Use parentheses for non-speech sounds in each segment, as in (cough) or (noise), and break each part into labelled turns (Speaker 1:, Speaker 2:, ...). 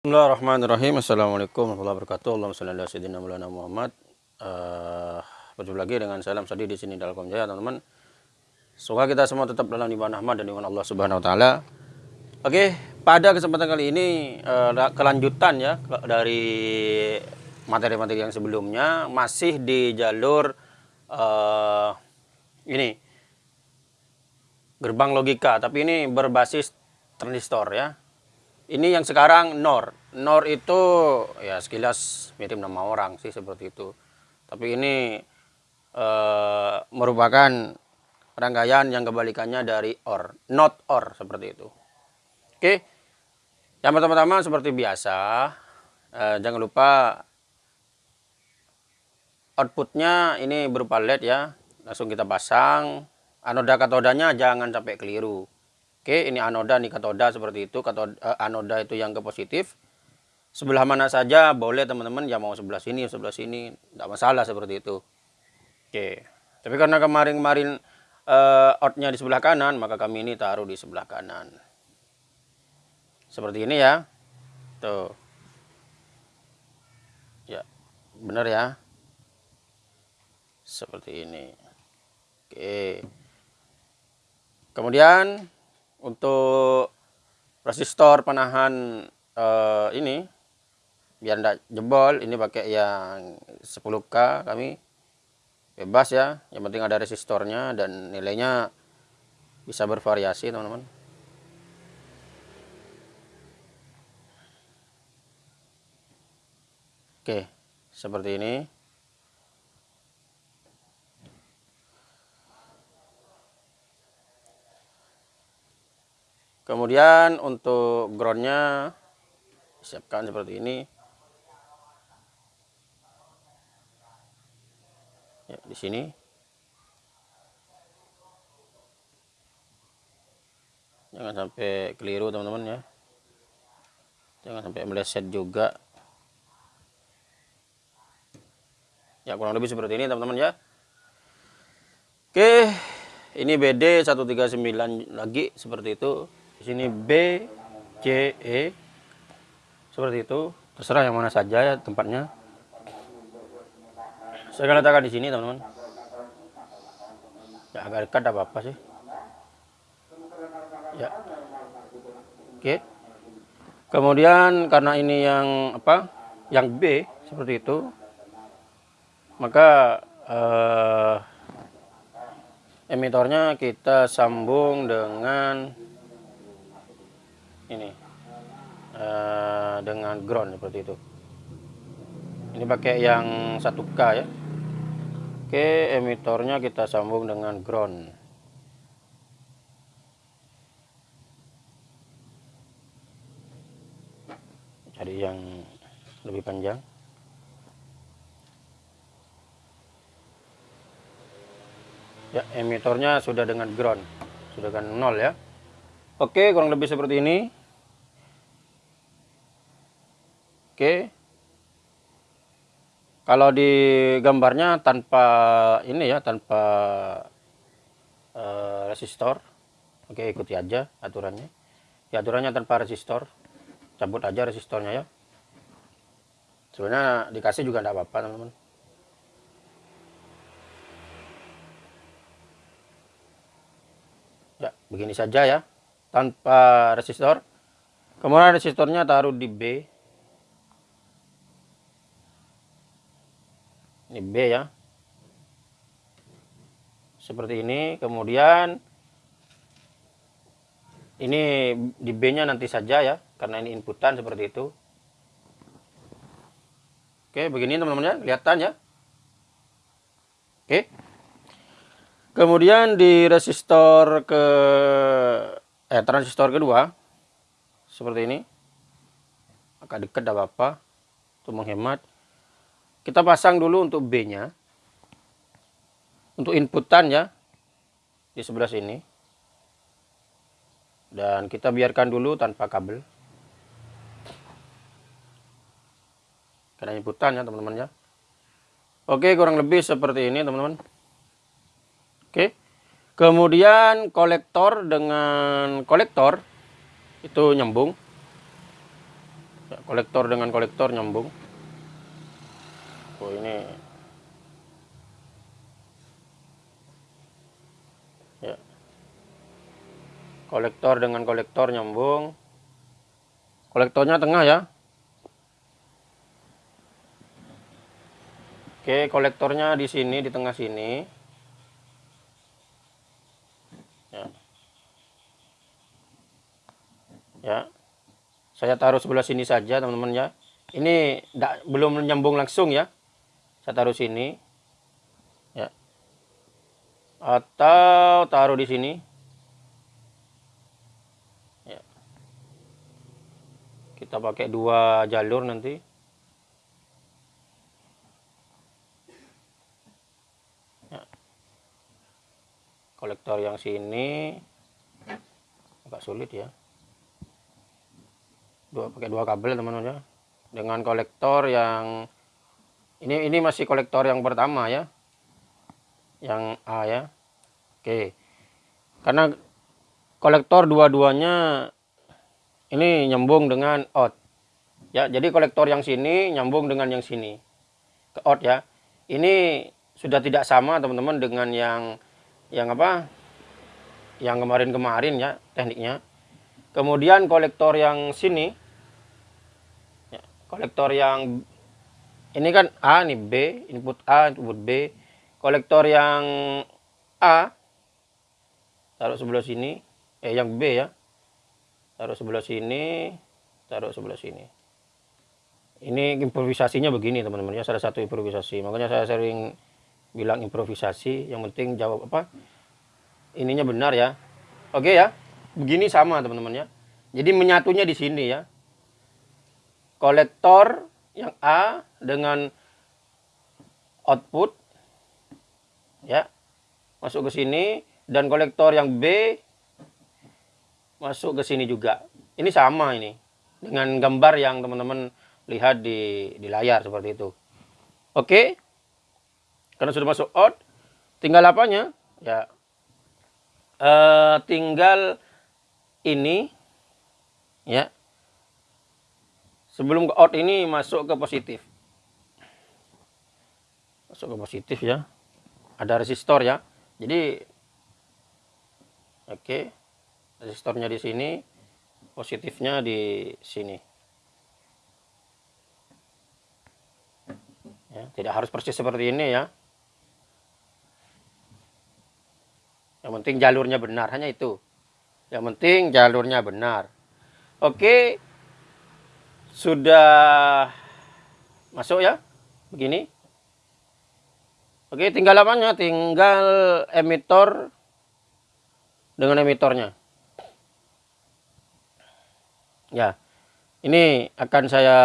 Speaker 1: Bismillahirrahmanirrahim. Assalamualaikum warahmatullahi wabarakatuh. Allahumma ala sayyidina Maulana Muhammad. Uh, berjumpa lagi dengan salam Sadi di sini dalam Jaya, teman-teman. Semoga kita semua tetap dalam ibadah Ahmad dan iman Allah Subhanahu wa taala. Oke, pada kesempatan kali ini uh, kelanjutan ya dari materi-materi yang sebelumnya masih di jalur uh, ini gerbang logika, tapi ini berbasis transistor ya ini yang sekarang NOR. NOR itu ya sekilas mirip nama orang sih seperti itu. Tapi ini e, merupakan rangkaian yang kebalikannya dari OR. Not OR seperti itu. Oke. Yang pertama-tama seperti biasa. E, jangan lupa outputnya ini berupa LED ya. Langsung kita pasang. Anoda katodanya jangan sampai keliru. Oke, ini anoda, ini katoda seperti itu. Katoda, eh, anoda itu yang ke positif. Sebelah mana saja boleh teman-teman, ya mau sebelah sini, sebelah sini, tidak masalah seperti itu. Oke, tapi karena kemarin-kemarin eh, outnya di sebelah kanan, maka kami ini taruh di sebelah kanan. Seperti ini ya. Tuh. Ya, benar ya. Seperti ini. Oke. Kemudian untuk resistor penahan uh, ini biar tidak jebol ini pakai yang 10k kami bebas ya. Yang penting ada resistornya dan nilainya bisa bervariasi teman-teman. Oke seperti ini Kemudian untuk groundnya siapkan seperti ini. Ya, di sini. Jangan sampai keliru teman-teman ya. Jangan sampai meleset juga. Ya kurang lebih seperti ini teman-teman ya. Oke, ini BD 139 lagi seperti itu di sini B C E. Seperti itu. Terserah yang mana saja ya tempatnya. Saya akan letakkan di sini teman-teman. Ya agak dekat apa apa sih. Ya. Oke. Kemudian karena ini yang apa yang B seperti itu maka eh, emitornya kita sambung dengan ini uh, dengan ground seperti itu. Ini pakai yang 1K ya. Oke emitornya kita sambung dengan ground. Cari yang lebih panjang. Ya emitornya sudah dengan ground. Sudah dengan nol ya. Oke kurang lebih seperti ini Oke. Kalau di gambarnya tanpa ini ya, tanpa uh, resistor. Oke, ikuti aja aturannya. Ya, aturannya tanpa resistor. Cabut aja resistornya ya. Sebenarnya dikasih juga tidak apa-apa, teman-teman. Ya, begini saja ya. Tanpa resistor. Kemudian resistornya taruh di B ini B ya. Seperti ini kemudian ini di B nya nanti saja ya karena ini inputan seperti itu. Oke begini teman-teman ya kelihatan ya. Oke. Kemudian di resistor ke eh transistor kedua seperti ini. Agak dekat apa-apa. Untuk menghemat kita pasang dulu untuk B-nya. Untuk inputan ya. Di sebelah sini. Dan kita biarkan dulu tanpa kabel. Karena inputan ya teman-teman ya. Oke kurang lebih seperti ini teman-teman. Oke. Kemudian kolektor dengan kolektor itu nyambung. ya, kolektor dengan kolektor nyambung oh ini ya. Kolektor dengan kolektor nyambung. Kolektornya tengah ya. Oke kolektornya di sini di tengah sini. Ya. Ya. Saya taruh sebelah sini saja teman-teman ya. Ini belum nyambung langsung ya saya taruh sini. Ya. Atau taruh di sini. Ya. Kita pakai dua jalur nanti. Ya. kolektor yang sini. Agak sulit ya. Dua pakai dua kabel teman-teman ya. Dengan kolektor yang ini ini masih kolektor yang pertama ya. Yang A ya. Oke. Karena kolektor dua-duanya ini nyambung dengan out. Ya jadi kolektor yang sini nyambung dengan yang sini. Ke out ya. Ini sudah tidak sama teman-teman dengan yang yang apa? Yang kemarin-kemarin ya tekniknya. Kemudian kolektor yang sini kolektor yang ini kan A ini B input A input B. Kolektor yang A taruh sebelah sini. Eh yang B ya. Taruh sebelah sini taruh sebelah sini. Ini improvisasinya begini teman-teman ya. Salah satu improvisasi. Makanya saya sering bilang improvisasi. Yang penting jawab apa? Ininya benar ya. Oke ya. Begini sama teman-teman ya. Jadi menyatunya di sini ya. Kolektor yang A dengan output ya masuk ke sini dan kolektor yang B masuk ke sini juga. Ini sama ini dengan gambar yang teman-teman lihat di di layar seperti itu. Oke? Karena sudah masuk out tinggal apanya? Ya. Uh, tinggal ini ya sebelum ke out ini masuk ke positif. Masuk ke positif ya. Ada resistor ya. Jadi oke. Okay. resistornya di sini positifnya di sini. Ya tidak harus persis seperti ini ya. Yang penting jalurnya benar hanya itu. Yang penting jalurnya benar. Oke. okay sudah masuk ya? Begini. Oke tinggal apanya? Tinggal emitor dengan emitornya. Ya ini akan saya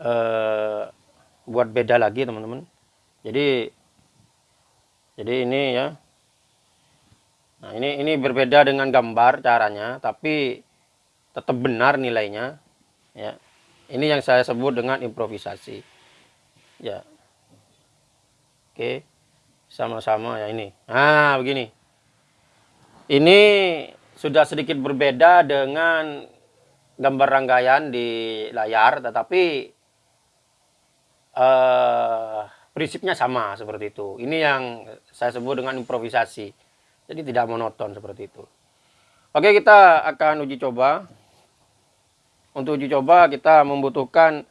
Speaker 1: uh, buat beda lagi teman-teman. Jadi jadi ini ya. Nah ini ini berbeda dengan gambar caranya tapi tetap benar nilainya ya. Ini yang saya sebut dengan improvisasi ya. Oke sama-sama ya ini. Nah begini. Ini sudah sedikit berbeda dengan gambar rangkaian di layar tetapi eh, prinsipnya sama seperti itu. Ini yang saya sebut dengan improvisasi. Jadi tidak monoton seperti itu. Oke kita akan uji coba untuk uji coba kita membutuhkan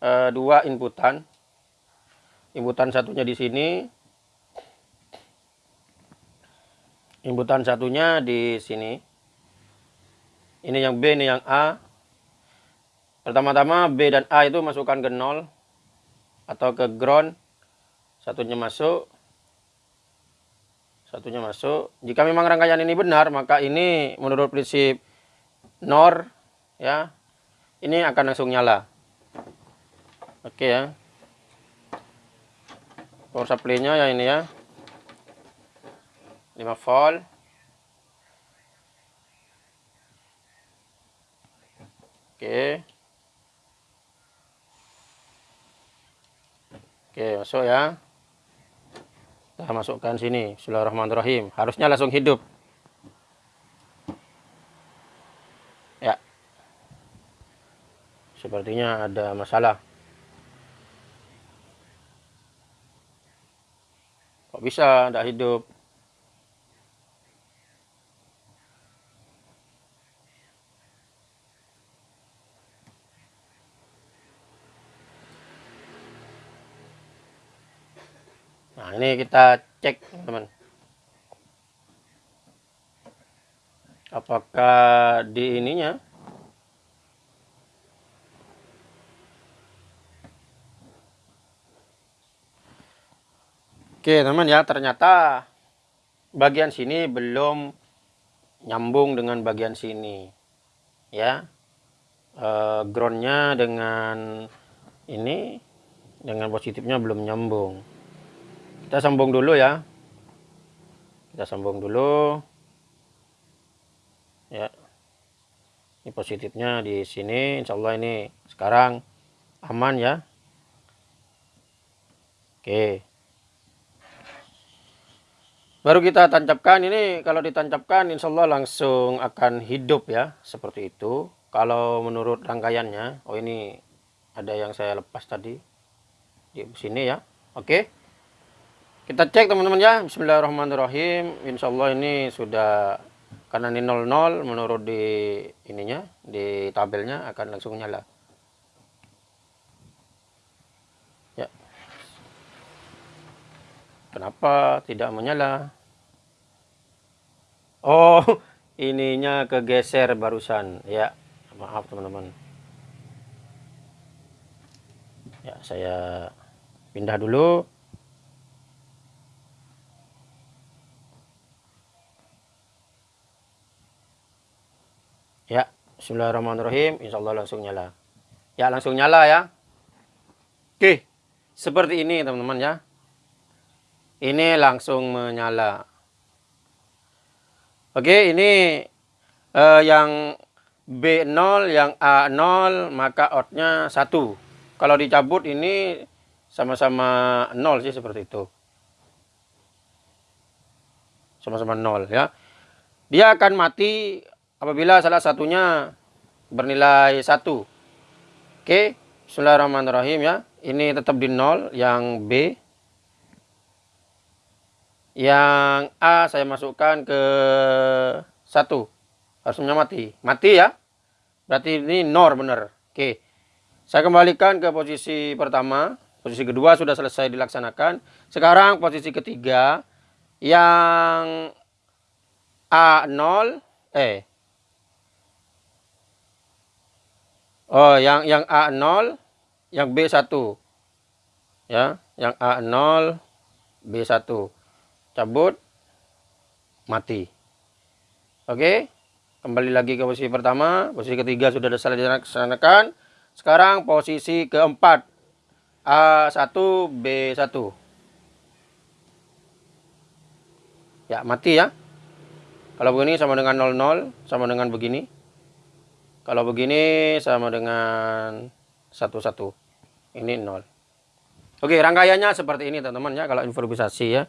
Speaker 1: e, dua inputan. Inputan satunya di sini. Inputan satunya di sini. Ini yang B, ini yang A. Pertama-tama B dan A itu masukkan ke nol atau ke ground. Satunya masuk. Satunya masuk. Jika memang rangkaian ini benar, maka ini menurut prinsip NOR ya ini akan langsung nyala. Oke ya. Power supply nya ya ini ya. 5 volt. Oke. Oke masuk ya. Kita masukkan sini. Bismillahirrahmanirrahim. Harusnya langsung hidup sepertinya ada masalah kok bisa tidak hidup Nah, ini kita cek, teman. Apakah di ininya Oke, teman ya, ternyata bagian sini belum nyambung dengan bagian sini. Ya. E, groundnya dengan ini dengan positifnya belum nyambung. Kita sambung dulu ya. Kita sambung dulu. Ya. Ini positifnya di sini. Insya Allah ini sekarang aman ya. Oke baru kita tancapkan ini kalau ditancapkan Insya Allah langsung akan hidup ya seperti itu kalau menurut rangkaiannya oh ini ada yang saya lepas tadi di sini ya oke kita cek teman-teman ya. Bismillahirrahmanirrahim. Insya Allah ini sudah karena ini 00 menurut di ininya di tabelnya akan langsung nyala. Kenapa tidak menyala? Oh, (laughs) ininya kegeser barusan. Ya, maaf teman-teman. Ya, saya pindah dulu. Ya, bismillahirrahmanirrahim. Insya Allah langsung nyala. Ya, langsung nyala ya. Oke, seperti ini teman-teman ya. Ini langsung menyala. Oke, ini eh, yang B0, yang A0, maka outnya 1. Kalau dicabut ini sama-sama 0 sih seperti itu. Sama-sama 0 ya. Dia akan mati apabila salah satunya bernilai satu. Oke, Bismillahirrahmanirrahim ya. Ini tetap di nol, yang B. Yang A saya masukkan ke satu. Harusnya mati. Mati ya. Berarti ini nor benar. Oke. Saya kembalikan ke posisi pertama. Posisi kedua sudah selesai dilaksanakan. Sekarang posisi ketiga yang A0 eh Oh, yang yang A0, yang B1. Ya, yang A0, B1. Cabut, mati. Oke, kembali lagi ke posisi pertama. Posisi ketiga sudah dilaksanakan. Sekarang posisi keempat. A1, B1. Ya, mati ya. Kalau begini sama dengan 00, sama dengan begini. Kalau begini sama dengan satu satu. Ini nol. Oke, rangkaiannya seperti ini teman-teman ya kalau improvisasi ya.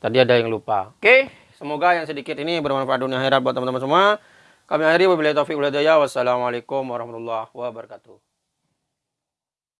Speaker 1: Tadi ada yang lupa. Oke, semoga yang sedikit ini bermanfaat dunia akhirat buat teman-teman semua. Kami akhiri wabillahi taufiq wal hidayah. Wassalamualaikum warahmatullahi wabarakatuh.